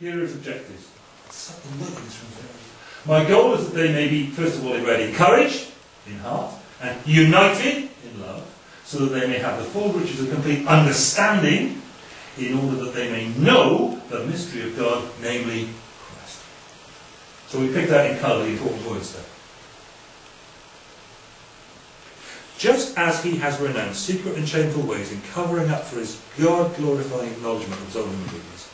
Here are his objectives. My goal is that they may be, first of all, read encouraged in heart and united in love, so that they may have the full riches of complete understanding, in order that they may know the mystery of God, namely Christ. So we pick that in colour the important words there. Just as he has renounced secret and shameful ways in covering up for his God glorifying acknowledgement of his own weakness,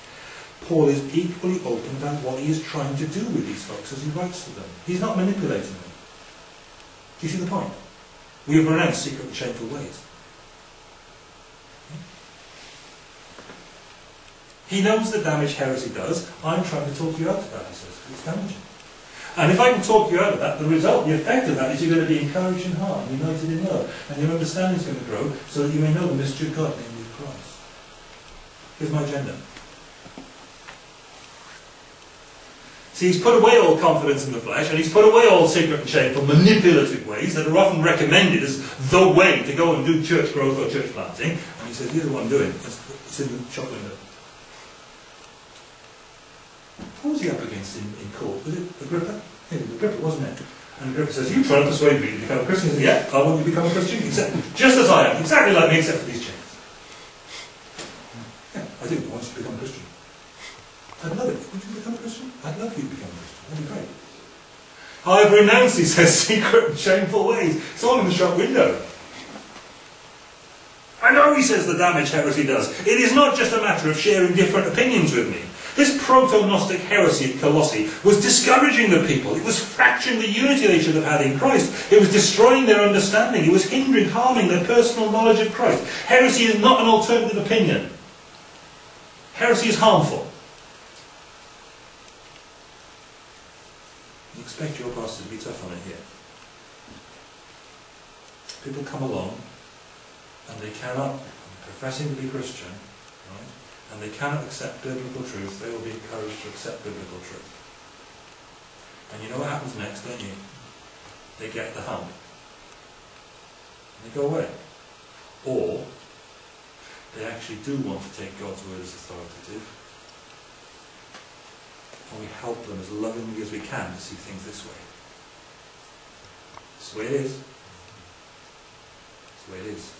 Paul is equally open about what he is trying to do with these folks as he writes to them. He's not manipulating them. Do you see the point? We have renounced secret and shameful ways. He knows the damage heresy does. I'm trying to talk you out of that, he says. It's damaging. And if I can talk you out of that, the result, the effect of that is you're going to be encouraged in heart, united in love, and your understanding is going to grow so that you may know the mystery of God, namely Christ. Here's my agenda. See, he's put away all confidence in the flesh, and he's put away all secret and shameful manipulative ways that are often recommended as the way to go and do church growth or church planting. And he says, here's what I'm doing. It's in the shop window. What was he up against in, in court? Was it Agrippa? Yeah, Agrippa, wasn't it? And Agrippa says, you try to persuade me to become a Christian. He says, yeah, I want you to become a Christian. Except, just as I am, exactly like me, except for these chains. Yeah, I do want you to become a Christian. I'd love it. Would you become a Christian? I'd love you to become a Christian. That'd be great. I've renounced, he says, secret and shameful ways. It's all in the shop window. I know, he says, the damage heresy does. It is not just a matter of sharing different opinions with me. This proto-Gnostic heresy at Colossae was discouraging the people. It was fracturing the unity they should have had in Christ. It was destroying their understanding. It was hindering, harming their personal knowledge of Christ. Heresy is not an alternative opinion. Heresy is harmful. You expect your pastor to be tough on it here. People come along and they cannot, professing to be Christian, right, and they cannot accept biblical truth, they will be encouraged to accept biblical truth. And you know what happens next, don't you? They get the hump. And they go away. Or they actually do want to take God's word as authoritative. And we help them as lovingly as we can to see things this way. That's the way it is. That's the way it is.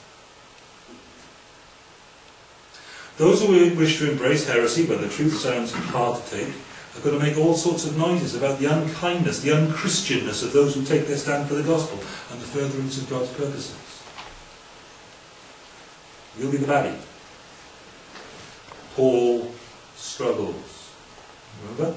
Those who wish to embrace heresy, when the truth sounds hard to take, are going to make all sorts of noises about the unkindness, the unchristianness of those who take their stand for the gospel and the furtherance of God's purposes. You'll be the baddie. Paul struggles. Remember?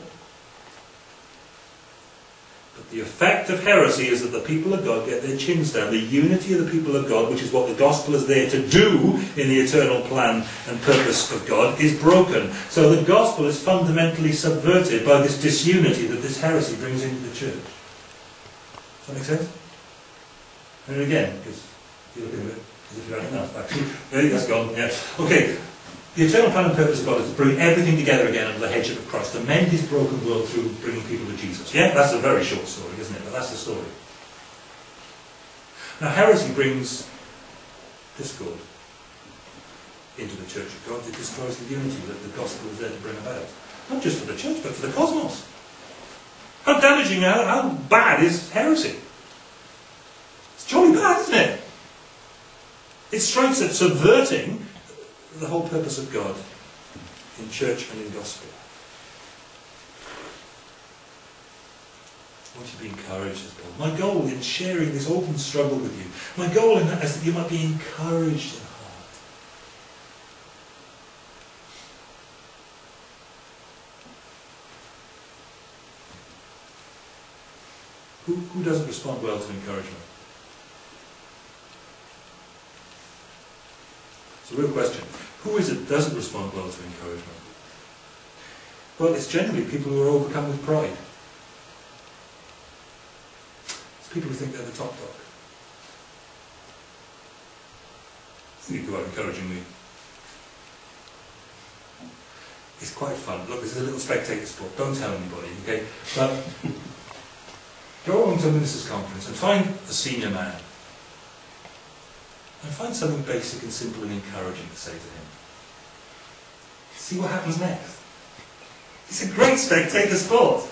But the effect of heresy is that the people of God get their chins down. The unity of the people of God, which is what the gospel is there to do in the eternal plan and purpose of God, is broken. So the gospel is fundamentally subverted by this disunity that this heresy brings into the church. Does that make sense? And again, because you're looking at it as if you don't enough, actually. There go, gone. Yeah. Okay, the eternal plan and purpose of God is to bring everything together again under the headship of Christ, to mend his broken world through bringing people to Jesus. Yeah, that's a very short story, isn't it? But that's the story. Now, heresy brings discord into the church of God. It destroys the unity that the gospel is there to bring about. Not just for the church, but for the cosmos. How damaging, how, how bad is heresy? It's jolly bad, isn't it? It strikes at subverting the whole purpose of God in church and in gospel. I want you to be encouraged as. My goal in sharing this open struggle with you, my goal in that is that you might be encouraged in heart. Who, who doesn't respond well to encouragement? It's a real question. Who is it that doesn't respond well to encouragement? Well, it's generally people who are overcome with pride. It's people who think they're the top dog. You go out encouraging me. It's quite fun. Look, this is a little spectator sport. Don't tell anybody, okay? But go along to a minister's conference and find a senior man and find something basic and simple and encouraging to say to him. See what happens next. It's a great spectator sport.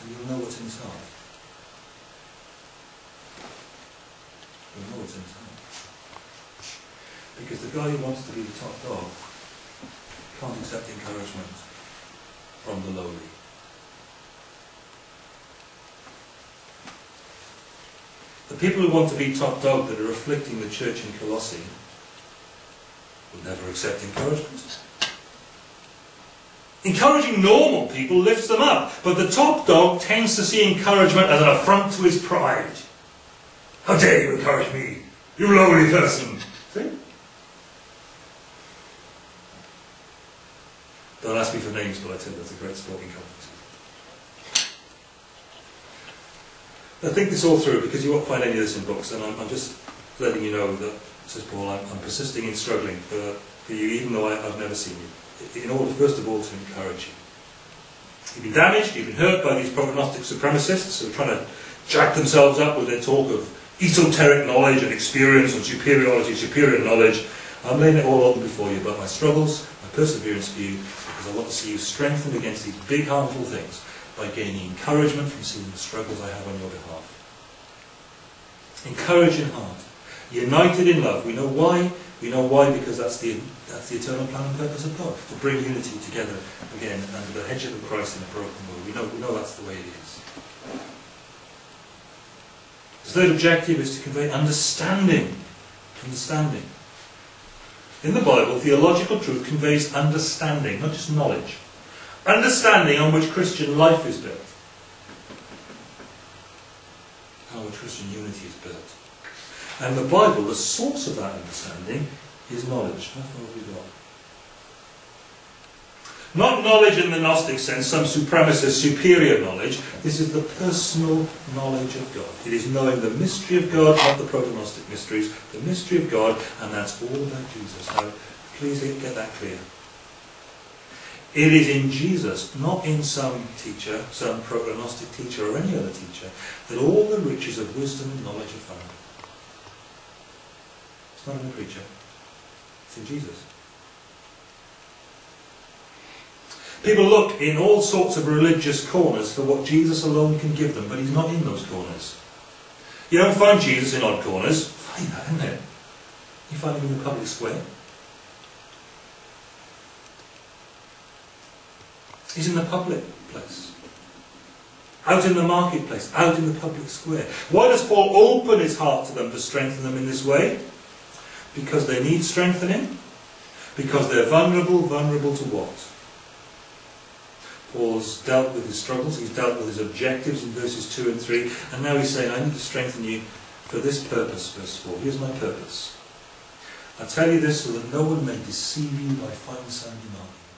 And you'll know what's in his heart. You'll know what's in his heart. Because the guy who wants to be the top dog can't accept encouragement from the lowly. People who want to be top dog that are afflicting the church in Colossae will never accept encouragement. Encouraging normal people lifts them up, but the top dog tends to see encouragement as an affront to his pride. How dare you encourage me, you lowly person? See? Don't ask me for names, but I tell you that's a great sporting competition. I think this all through because you won't find any of this in books, and I'm, I'm just letting you know that, says Paul, I'm, I'm persisting in struggling for, for you, even though I, I've never seen you, in order, first of all, to encourage you. You've been damaged, you've been hurt by these proto-Gnostic supremacists who are trying to jack themselves up with their talk of esoteric knowledge and experience and superiority, superior knowledge. I'm laying it all open before you about my struggles, my perseverance for you, because I want to see you strengthened against these big harmful things by gaining encouragement from seeing the struggles I have on your behalf. Encourage in heart. United in love. We know why. We know why because that's the, that's the eternal plan and purpose of God. To bring unity together again under the headship of Christ in a broken world. We know, we know that's the way it is. The third objective is to convey understanding. Understanding. In the Bible, theological truth conveys understanding, not just knowledge understanding on which Christian life is built, how which Christian unity is built. And the Bible, the source of that understanding, is knowledge. How far have we got? Not knowledge in the Gnostic sense, some supremacist, superior knowledge. This is the personal knowledge of God. It is knowing the mystery of God, not the proto-Gnostic mysteries, the mystery of God, and that's all about Jesus. Now, please get that clear. It is in Jesus, not in some teacher, some proto-Gnostic teacher or any other teacher, that all the riches of wisdom and knowledge are found. It's not in the preacher. It's in Jesus. People look in all sorts of religious corners for what Jesus alone can give them, but he's not in those corners. You don't find Jesus in odd corners. Find that, isn't it? You find him in the public square. He's in the public place. Out in the marketplace, out in the public square. Why does Paul open his heart to them to strengthen them in this way? Because they need strengthening. Because they're vulnerable, vulnerable to what? Paul's dealt with his struggles, he's dealt with his objectives in verses 2 and 3, and now he's saying, I need to strengthen you for this purpose, verse 4. Here's my purpose. I tell you this so that no one may deceive you by fine sounding arguments.